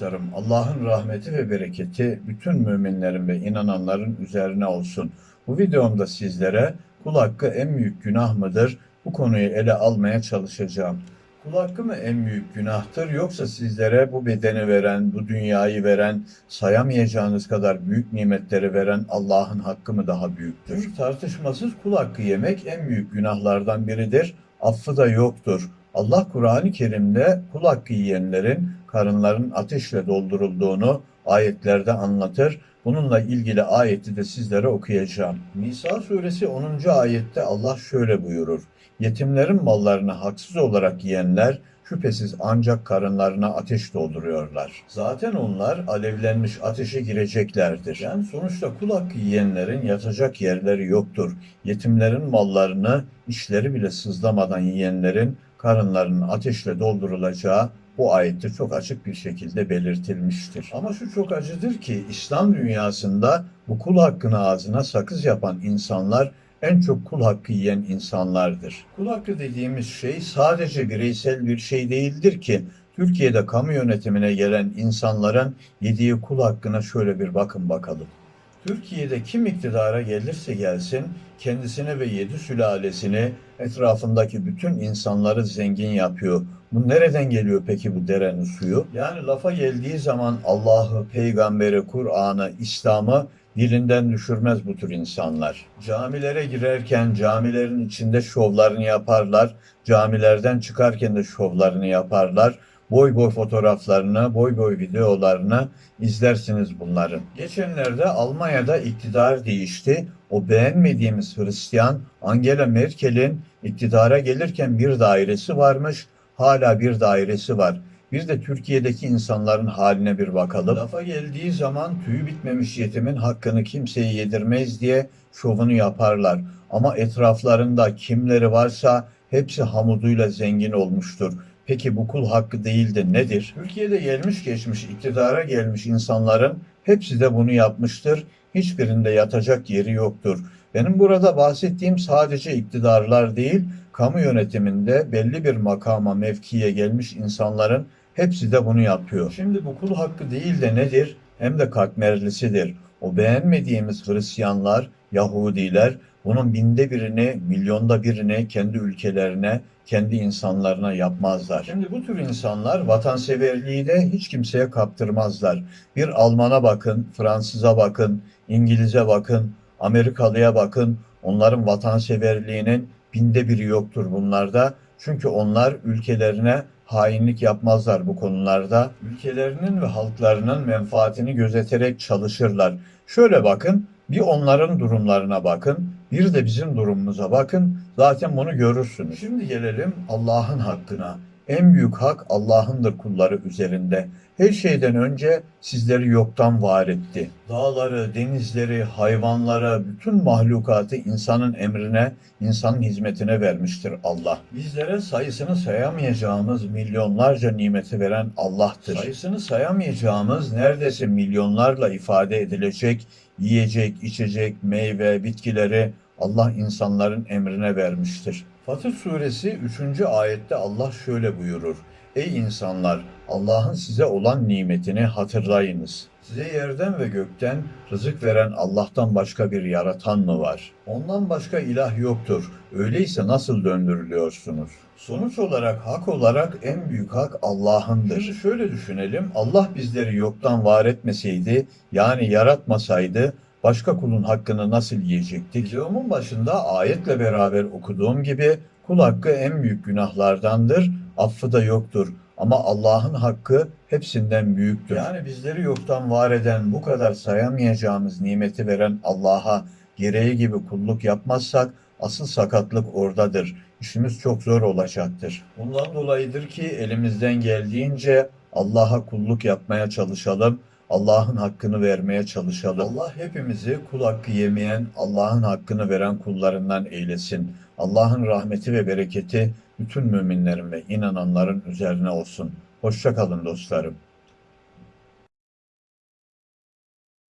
dostlarım, Allah'ın rahmeti ve bereketi bütün müminlerin ve inananların üzerine olsun. Bu videomda sizlere kul hakkı en büyük günah mıdır? Bu konuyu ele almaya çalışacağım. Kul hakkı mı en büyük günahtır yoksa sizlere bu bedeni veren, bu dünyayı veren, sayamayacağınız kadar büyük nimetleri veren Allah'ın hakkı mı daha büyüktür? Tartışmasız kul hakkı yemek en büyük günahlardan biridir. Affı da yoktur. Allah Kur'an-ı Kerim'de kul hakkı yiyenlerin karınların ateşle doldurulduğunu ayetlerde anlatır. Bununla ilgili ayeti de sizlere okuyacağım. Nisa suresi 10. ayette Allah şöyle buyurur. Yetimlerin mallarını haksız olarak yiyenler şüphesiz ancak karınlarına ateş dolduruyorlar. Zaten onlar alevlenmiş ateşe gireceklerdir. Yani sonuçta kul hakkı yiyenlerin yatacak yerleri yoktur. Yetimlerin mallarını işleri bile sızlamadan yiyenlerin karınlarının ateşle doldurulacağı bu ayette çok açık bir şekilde belirtilmiştir. Ama şu çok acıdır ki İslam dünyasında bu kul hakkını ağzına sakız yapan insanlar en çok kul hakkı yiyen insanlardır. Kul hakkı dediğimiz şey sadece bireysel bir şey değildir ki Türkiye'de kamu yönetimine gelen insanların yediği kul hakkına şöyle bir bakın bakalım. Türkiye'de kim iktidara gelirse gelsin kendisini ve yedi sülalesini etrafındaki bütün insanları zengin yapıyor. Bu nereden geliyor peki bu derenin suyu? Yani lafa geldiği zaman Allah'ı, peygamberi, Kur'an'ı, İslam'ı dilinden düşürmez bu tür insanlar. Camilere girerken camilerin içinde şovlarını yaparlar. Camilerden çıkarken de şovlarını yaparlar. Boy boy fotoğraflarını, boy boy videolarını izlersiniz bunların. Geçenlerde Almanya'da iktidar değişti. O beğenmediğimiz Hristiyan Angela Merkel'in iktidara gelirken bir dairesi varmış. Hala bir dairesi var. Bir de Türkiye'deki insanların haline bir bakalım. Lafa geldiği zaman tüyü bitmemiş yetimin hakkını kimseye yedirmez diye şovunu yaparlar. Ama etraflarında kimleri varsa hepsi hamuduyla zengin olmuştur. Peki bu kul hakkı değil de nedir? Türkiye'de gelmiş geçmiş iktidara gelmiş insanların hepsi de bunu yapmıştır. Hiçbirinde yatacak yeri yoktur. Benim burada bahsettiğim sadece iktidarlar değil, kamu yönetiminde belli bir makama, mevkiye gelmiş insanların hepsi de bunu yapıyor. Şimdi bu kul hakkı değil de nedir? Hem de katmerlisidir. O beğenmediğimiz Hristiyanlar, Yahudiler bunun binde birini, milyonda birini kendi ülkelerine, kendi insanlarına yapmazlar. Şimdi bu tür insanlar vatanseverliği de hiç kimseye kaptırmazlar. Bir Alman'a bakın, Fransız'a bakın, İngiliz'e bakın, Amerikalı'ya bakın. Onların vatanseverliğinin binde biri yoktur bunlarda. Çünkü onlar ülkelerine hainlik yapmazlar bu konularda. Ülkelerinin ve halklarının menfaatini gözeterek çalışırlar. Şöyle bakın, bir onların durumlarına bakın, bir de bizim durumumuza bakın. Zaten bunu görürsünüz. Şimdi gelelim Allah'ın hakkına. En büyük hak Allah'ındır kulları üzerinde. Her şeyden önce sizleri yoktan var etti. Dağları, denizleri, hayvanları, bütün mahlukatı insanın emrine, insanın hizmetine vermiştir Allah. Bizlere sayısını sayamayacağımız milyonlarca nimeti veren Allah'tır. Sayısını sayamayacağımız neredeyse milyonlarla ifade edilecek yiyecek, içecek, meyve, bitkileri Allah insanların emrine vermiştir. Fatır suresi 3. ayette Allah şöyle buyurur. Ey insanlar! Allah'ın size olan nimetini hatırlayınız. Size yerden ve gökten rızık veren Allah'tan başka bir yaratan mı var? Ondan başka ilah yoktur. Öyleyse nasıl döndürülüyorsunuz? Sonuç olarak hak olarak en büyük hak Allah'ındır. Şöyle düşünelim. Allah bizleri yoktan var etmeseydi, yani yaratmasaydı başka kulun hakkını nasıl yiyecektik? Videomun başında ayetle beraber okuduğum gibi kul hakkı en büyük günahlardandır, affı da yoktur. Ama Allah'ın hakkı hepsinden büyüktür. Yani bizleri yoktan var eden, bu kadar sayamayacağımız nimeti veren Allah'a gereği gibi kulluk yapmazsak asıl sakatlık oradadır. İşimiz çok zor olacaktır. Bundan dolayıdır ki elimizden geldiğince Allah'a kulluk yapmaya çalışalım. Allah'ın hakkını vermeye çalışalım. Allah hepimizi kul hakkı yemeyen, Allah'ın hakkını veren kullarından eylesin. Allah'ın rahmeti ve bereketi bütün müminlerin ve inananların üzerine olsun. Hoşça kalın dostlarım.